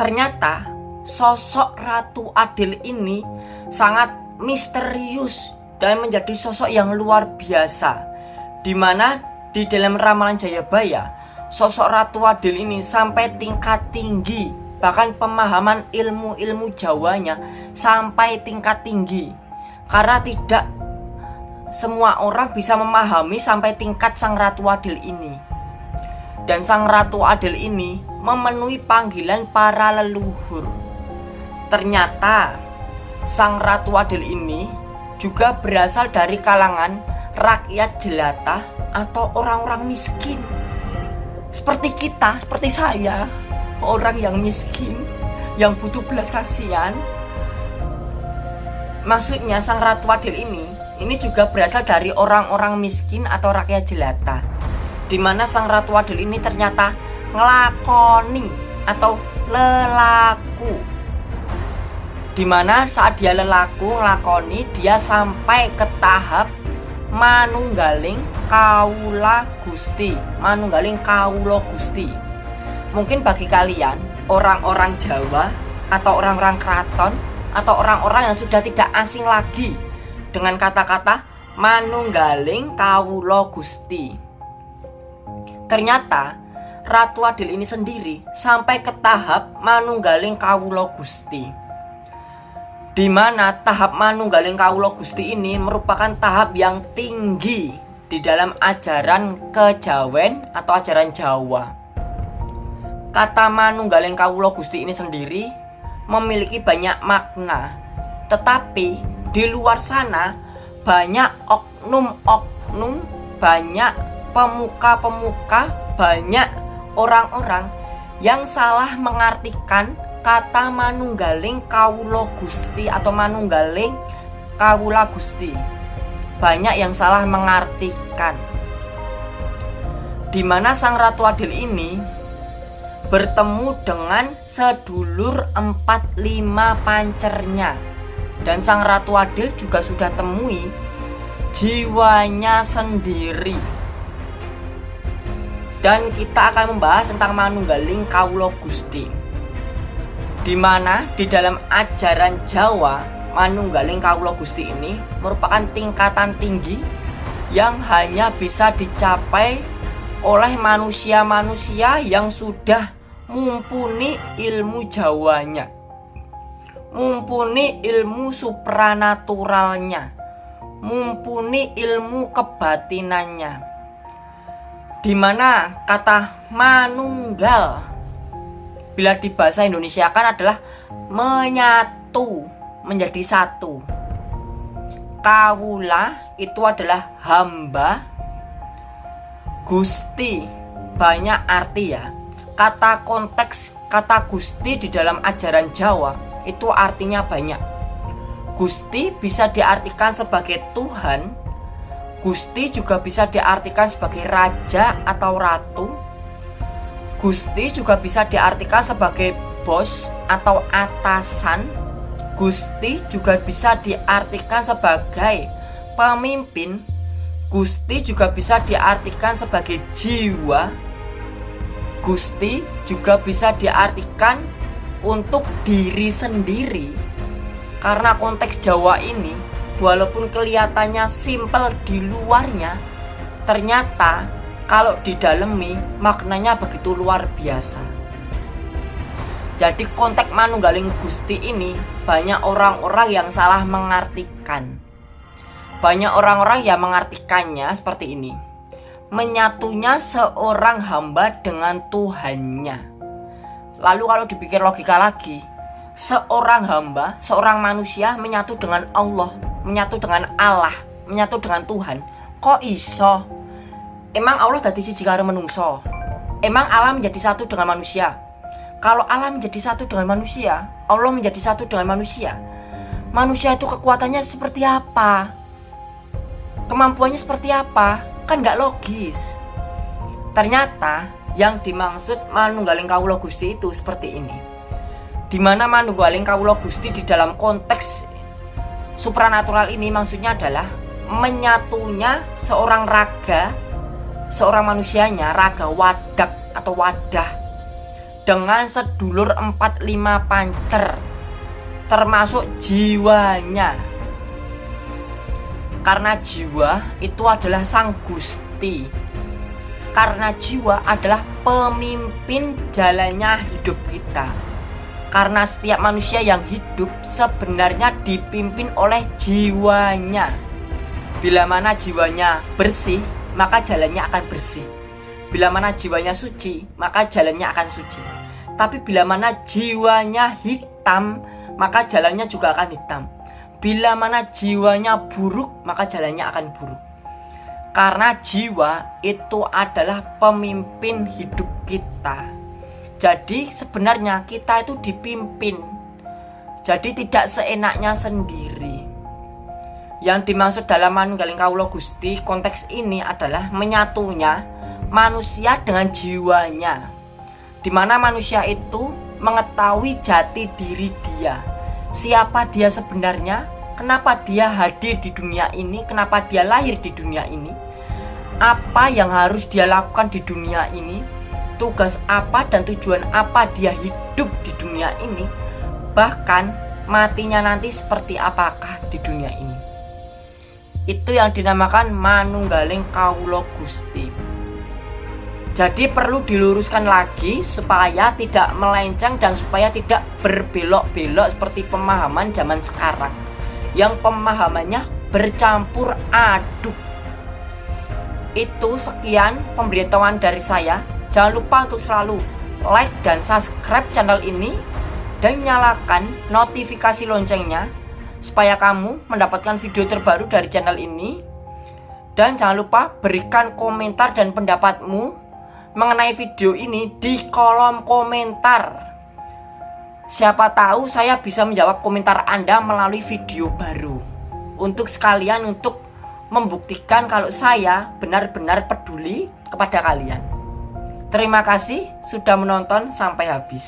ternyata sosok Ratu Adil ini sangat misterius dan menjadi sosok yang luar biasa di mana di dalam ramalan Jayabaya sosok Ratu Adil ini sampai tingkat tinggi bahkan pemahaman ilmu-ilmu Jawanya sampai tingkat tinggi karena tidak semua orang bisa memahami sampai tingkat Sang Ratu Adil ini. Dan Sang Ratu Adil ini memenuhi panggilan para leluhur. Ternyata Sang Ratu Adil ini juga berasal dari kalangan rakyat jelata atau orang-orang miskin. Seperti kita, seperti saya, orang yang miskin, yang butuh belas kasihan. Maksudnya Sang Ratu Adil ini ini juga berasal dari orang-orang miskin atau rakyat jelata di mana sang ratu adil ini ternyata ngelakoni atau lelaku. Di mana saat dia lelaku ngelakoni dia sampai ke tahap manunggaling kaula gusti. Manunggaling kaulo gusti. Mungkin bagi kalian orang-orang Jawa atau orang-orang keraton atau orang-orang yang sudah tidak asing lagi dengan kata-kata manunggaling kawulo gusti ternyata Ratu Adil ini sendiri sampai ke tahap manunggaling kawulo gusti. Di mana tahap manunggaling kawulo gusti ini merupakan tahap yang tinggi di dalam ajaran kejawen atau ajaran Jawa. Kata manunggaling kawulo gusti ini sendiri memiliki banyak makna tetapi di luar sana banyak oknum-oknum, banyak pemuka-pemuka, banyak orang-orang yang salah mengartikan kata manunggaling kawulo gusti atau manunggaling kawula gusti. Banyak yang salah mengartikan. Di mana sang ratu adil ini bertemu dengan sedulur empat lima pancernya dan sang Ratu Adil juga sudah temui jiwanya sendiri dan kita akan membahas tentang Manunggaling Kaulo Gusti di mana di dalam ajaran Jawa Manunggaling Kaulo Gusti ini merupakan tingkatan tinggi yang hanya bisa dicapai oleh manusia-manusia yang sudah mumpuni ilmu Jawanya mumpuni ilmu supranaturalnya, mumpuni ilmu kebatinannya. Di mana kata manunggal bila di bahasa Indonesia kan adalah menyatu menjadi satu. Kawula itu adalah hamba. Gusti banyak arti ya. Kata konteks kata Gusti di dalam ajaran Jawa itu artinya banyak. Gusti bisa diartikan sebagai Tuhan, Gusti juga bisa diartikan sebagai raja atau ratu. Gusti juga bisa diartikan sebagai bos atau atasan. Gusti juga bisa diartikan sebagai pemimpin. Gusti juga bisa diartikan sebagai jiwa. Gusti juga bisa diartikan untuk diri sendiri karena konteks Jawa ini walaupun kelihatannya simpel di luarnya ternyata kalau didalemi maknanya begitu luar biasa. Jadi konteks Manunggaling Gusti ini banyak orang-orang yang salah mengartikan. Banyak orang-orang yang mengartikannya seperti ini. Menyatunya seorang hamba dengan Tuhannya. Lalu kalau dipikir logika lagi, seorang hamba, seorang manusia menyatu dengan Allah, menyatu dengan Allah, menyatu dengan Tuhan. Kok iso? Emang Allah dari siji karo menungso? Emang Allah menjadi satu dengan manusia? Kalau Allah menjadi satu dengan manusia, Allah menjadi satu dengan manusia. Manusia itu kekuatannya seperti apa? Kemampuannya seperti apa? Kan nggak logis. Ternyata yang dimaksud manunggaling kawulo gusti itu seperti ini di mana manunggaling kawulo gusti di dalam konteks supranatural ini maksudnya adalah menyatunya seorang raga seorang manusianya raga wadak atau wadah dengan sedulur 45 pancer termasuk jiwanya. Karena jiwa itu adalah sang Gusti. Karena jiwa adalah pemimpin jalannya hidup kita karena setiap manusia yang hidup sebenarnya dipimpin oleh jiwanya. Bila mana jiwanya bersih maka jalannya akan bersih. Bila mana jiwanya suci maka jalannya akan suci. Tapi bila mana jiwanya hitam maka jalannya juga akan hitam. Bila mana jiwanya buruk maka jalannya akan buruk. Karena jiwa itu adalah pemimpin hidup kita. Jadi sebenarnya kita itu dipimpin. Jadi tidak seenaknya sendiri. Yang dimaksud dalam manunggaling kaulo Gusti konteks ini adalah menyatunya manusia dengan jiwanya. Di mana manusia itu mengetahui jati diri dia. Siapa dia sebenarnya, kenapa dia hadir di dunia ini, kenapa dia lahir di dunia ini, apa yang harus dia lakukan di dunia ini, tugas apa dan tujuan apa dia hidup di dunia ini, bahkan matinya nanti seperti apakah di dunia ini. Itu yang dinamakan manunggaling kaulo gusti. Jadi perlu diluruskan lagi supaya tidak melenceng dan supaya tidak berbelok-belok seperti pemahaman zaman sekarang yang pemahamannya bercampur aduk. Itu sekian pemberitahuan dari saya. Jangan lupa untuk selalu like dan subscribe channel ini dan nyalakan notifikasi loncengnya supaya kamu mendapatkan video terbaru dari channel ini. Dan jangan lupa berikan komentar dan pendapatmu mengenai video ini di kolom komentar. Siapa tahu saya bisa menjawab komentar Anda melalui video baru Untuk sekalian untuk membuktikan kalau saya benar-benar peduli kepada kalian Terima kasih sudah menonton sampai habis